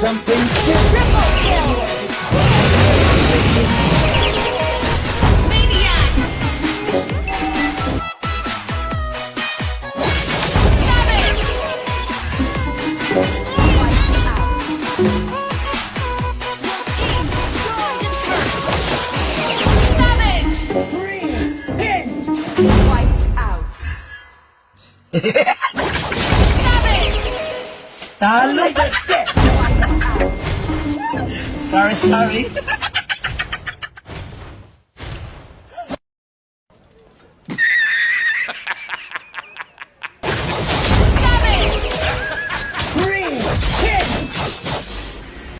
something? Triple kill! Maniac! Savage! Sorry, sorry.